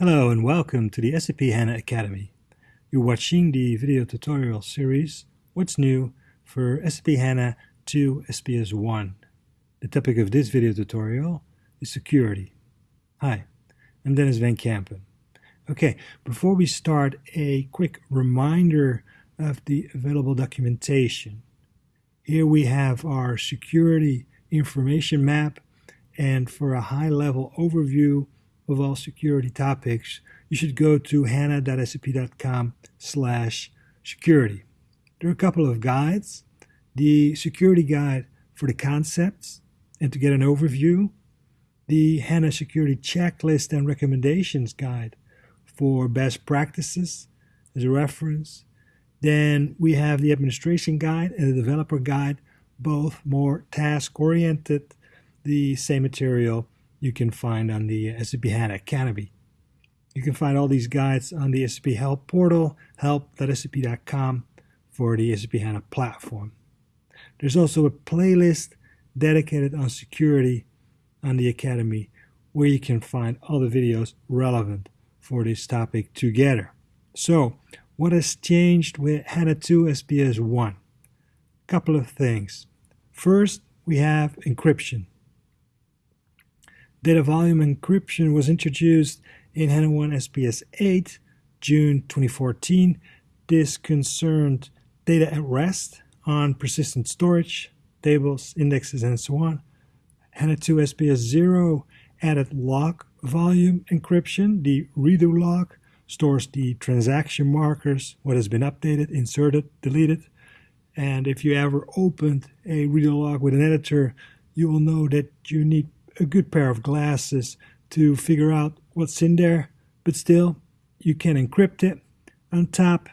Hello and welcome to the SAP HANA Academy. You're watching the video tutorial series What's New for SAP HANA 2 SPS 1. The topic of this video tutorial is security. Hi, I'm Denys Van Kempen. Okay, before we start, a quick reminder of the available documentation. Here we have our security information map and for a high-level overview of all security topics, you should go to hana.sap.com slash security. There are a couple of guides. The security guide for the concepts and to get an overview, the HANA security checklist and recommendations guide for best practices as a reference. Then we have the administration guide and the developer guide, both more task oriented the same material you can find on the SAP HANA Academy. You can find all these guides on the SAP Help portal, help.sap.com for the SAP HANA platform. There's also a playlist dedicated on security on the Academy where you can find all the videos relevant for this topic together. So, what has changed with HANA 2 SPS 1? Couple of things. First, we have encryption. Data volume encryption was introduced in HANA 1 SPS 8, June 2014. This concerned data at rest on persistent storage, tables, indexes, and so on. HANA 2 SPS 0 added log volume encryption. The redo log stores the transaction markers, what has been updated, inserted, deleted. And if you ever opened a redo log with an editor, you will know that you need a good pair of glasses to figure out what's in there, but still, you can encrypt it on top.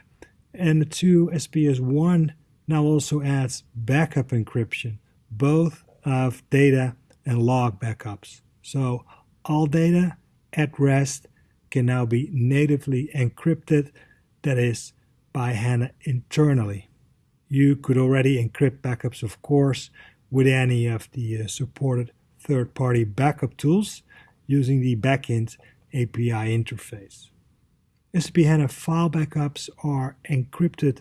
And the 2 SPS 1 now also adds backup encryption, both of data and log backups. So all data at rest can now be natively encrypted, that is, by HANA internally. You could already encrypt backups, of course, with any of the uh, supported third-party backup tools using the backend API interface. SAP HANA file backups are encrypted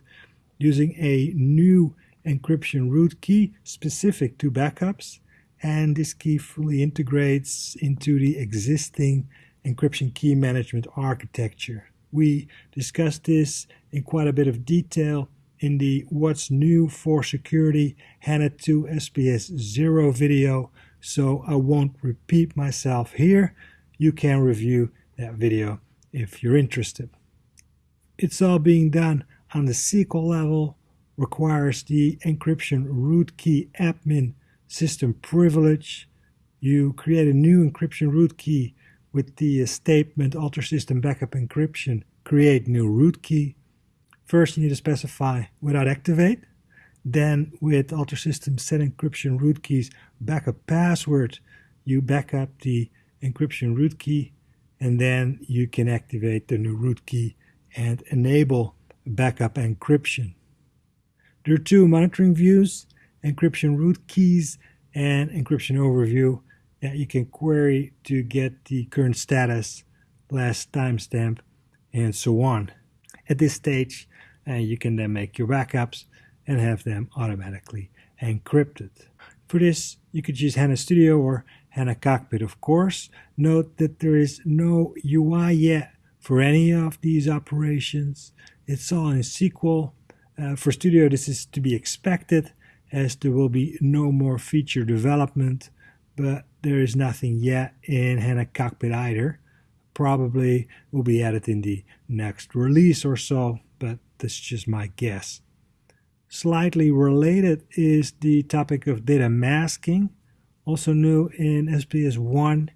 using a new encryption root key specific to backups, and this key fully integrates into the existing encryption key management architecture. We discussed this in quite a bit of detail in the What's New for Security HANA 2 SPS 0 video so I won't repeat myself here. You can review that video if you're interested. It's all being done on the SQL level, requires the encryption root key admin system privilege. You create a new encryption root key with the statement alter system backup encryption, create new root key. First, you need to specify without activate. Then with Alter System set encryption root keys backup password, you back up the encryption root key and then you can activate the new root key and enable backup encryption. There are two monitoring views, encryption root keys and encryption overview that you can query to get the current status, last timestamp, and so on. At this stage, uh, you can then make your backups and have them automatically encrypted. For this, you could use HANA Studio or HANA Cockpit, of course. Note that there is no UI yet for any of these operations. It's all in SQL. Uh, for Studio, this is to be expected as there will be no more feature development, but there is nothing yet in HANA Cockpit either. Probably will be added in the next release or so, but that's just my guess. Slightly related is the topic of data masking, also new in SPS 1.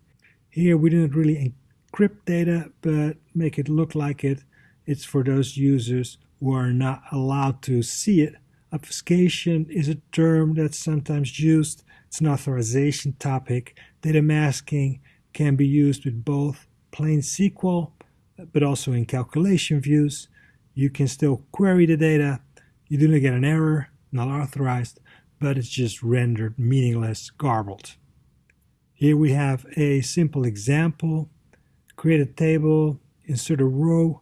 Here we didn't really encrypt data, but make it look like it. It's for those users who are not allowed to see it. Obfuscation is a term that's sometimes used. It's an authorization topic. Data masking can be used with both plain SQL, but also in calculation views. You can still query the data, you do not get an error, not authorized, but it's just rendered meaningless, garbled. Here we have a simple example create a table, insert a row,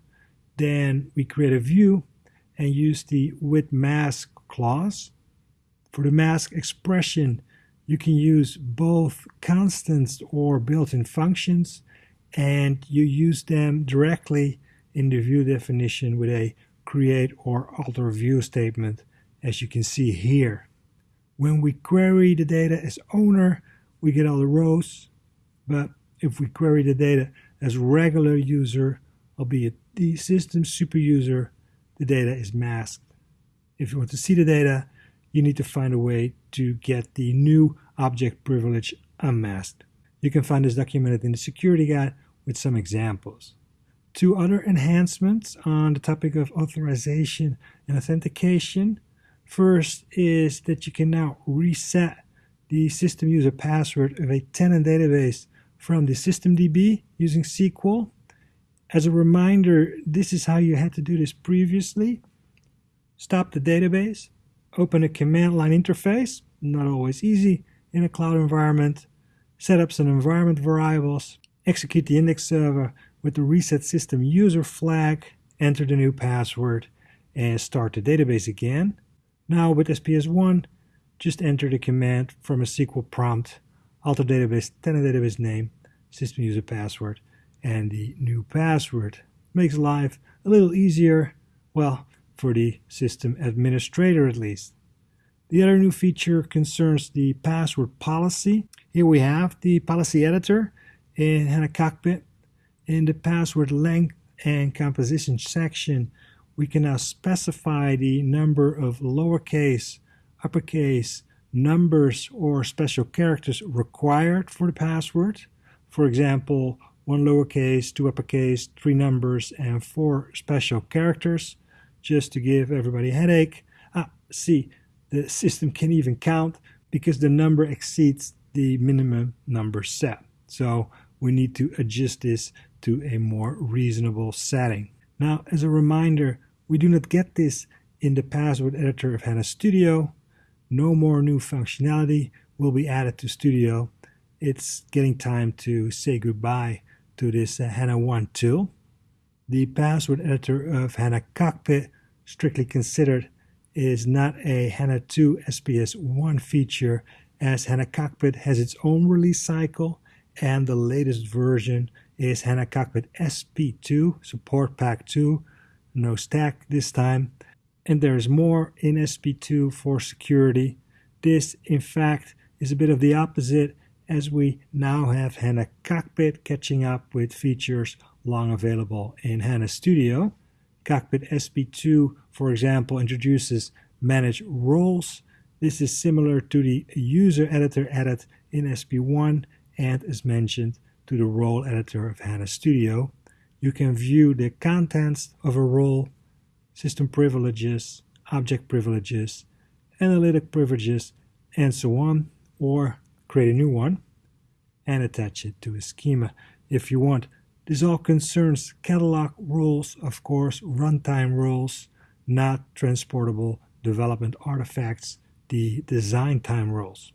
then we create a view and use the with mask clause. For the mask expression, you can use both constants or built-in functions and you use them directly in the view definition with a create or alter view statement as you can see here. When we query the data as owner, we get all the rows, but if we query the data as regular user, albeit the system super user, the data is masked. If you want to see the data, you need to find a way to get the new object privilege unmasked. You can find this documented in the security guide with some examples. Two other enhancements on the topic of authorization and authentication. First is that you can now reset the system user password of a tenant database from the systemdb using SQL. As a reminder, this is how you had to do this previously. Stop the database, open a command line interface, not always easy in a cloud environment, set up some environment variables, execute the index server with the reset system user flag, enter the new password, and start the database again. Now with SPS1, just enter the command from a SQL prompt, alter database, tenant database name, system user password, and the new password. Makes life a little easier, well, for the system administrator at least. The other new feature concerns the password policy. Here we have the policy editor in HANA Cockpit. In the password length and composition section, we can now specify the number of lowercase, uppercase, numbers, or special characters required for the password. For example, one lowercase, two uppercase, three numbers, and four special characters, just to give everybody a headache. Ah, see, the system can even count because the number exceeds the minimum number set. So we need to adjust this to a more reasonable setting. Now, as a reminder, we do not get this in the password editor of HANA Studio. No more new functionality will be added to Studio. It's getting time to say goodbye to this uh, HANA 1 tool. The password editor of HANA Cockpit, strictly considered, is not a HANA 2 SPS 1 feature as HANA Cockpit has its own release cycle and the latest version is HANA Cockpit SP2, support pack 2, no stack this time. And there's more in SP2 for security. This, in fact, is a bit of the opposite as we now have HANA Cockpit catching up with features long available in HANA Studio. Cockpit SP2, for example, introduces manage roles. This is similar to the user editor added in SP1 and as mentioned to the role editor of HANA Studio. You can view the contents of a role, system privileges, object privileges, analytic privileges, and so on, or create a new one and attach it to a schema if you want. This all concerns catalog roles, of course, runtime roles, not transportable development artifacts, the design time roles.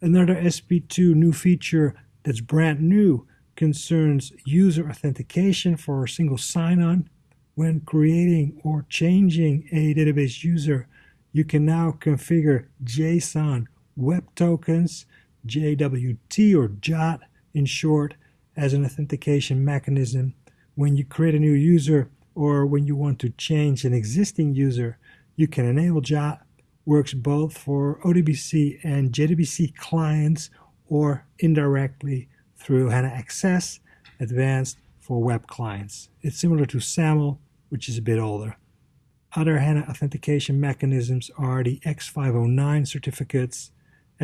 Another SP2 new feature that's brand new concerns user authentication for a single sign-on. When creating or changing a database user, you can now configure JSON Web Tokens, JWT or JOT in short, as an authentication mechanism. When you create a new user or when you want to change an existing user, you can enable JOT works both for ODBC and JDBC clients or indirectly through HANA XS Advanced for web clients. It's similar to SAML, which is a bit older. Other HANA authentication mechanisms are the X509 certificates,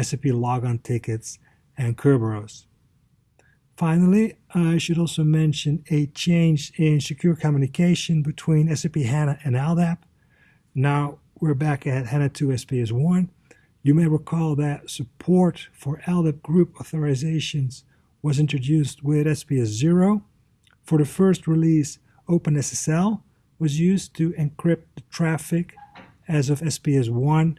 SAP logon tickets, and Kerberos. Finally, I should also mention a change in secure communication between SAP HANA and LDAP. Now, we're back at HANA 2 SPS 1. You may recall that support for LDAP group authorizations was introduced with SPS 0. For the first release, OpenSSL was used to encrypt the traffic. As of SPS 1,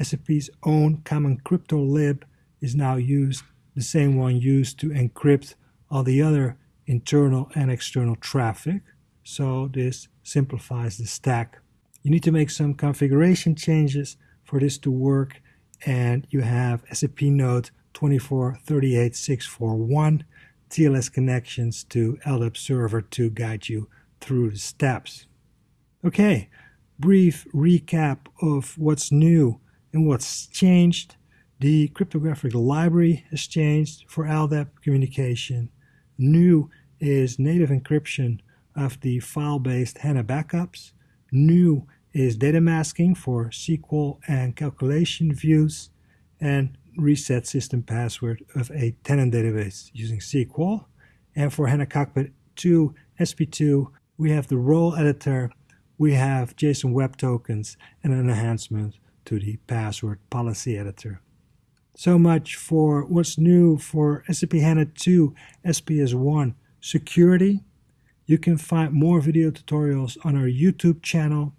SAP's own common crypto lib is now used, the same one used to encrypt all the other internal and external traffic. So this simplifies the stack. You need to make some configuration changes for this to work and you have SAP Note 2438641 TLS connections to LDAP server to guide you through the steps. Okay, brief recap of what's new and what's changed. The cryptographic library has changed for LDAP communication. New is native encryption of the file-based HANA backups. New is data masking for SQL and calculation views. And reset system password of a tenant database using SQL. And for HANA Cockpit 2, SP2, we have the role editor, we have JSON Web Tokens, and an enhancement to the password policy editor. So much for what's new for SAP HANA 2 SPS 1 security. You can find more video tutorials on our YouTube channel.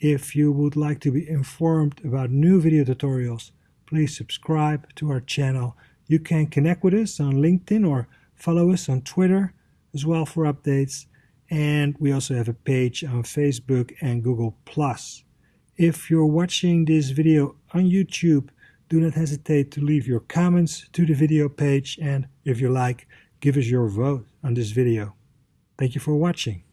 If you would like to be informed about new video tutorials, please subscribe to our channel. You can connect with us on LinkedIn or follow us on Twitter as well for updates. And we also have a page on Facebook and Google+. If you're watching this video on YouTube, do not hesitate to leave your comments to the video page and if you like, give us your vote on this video. Thank you for watching.